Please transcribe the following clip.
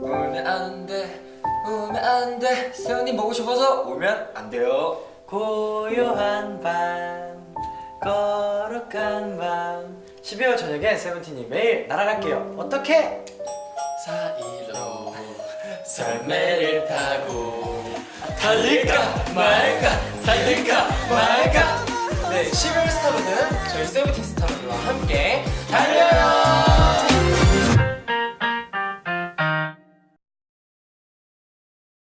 울면 안돼 울면 안돼. 세훈님 보고 싶어서 울면 안 돼요. 고요한 밤 거룩한 밤. 12월 저녁에 세븐틴이 매일 날아갈게요. 어떻게? 사이로 설매를 타고 달릴까 말까 달릴까 말까. 네 12월 스타분은 저희 세븐틴 스타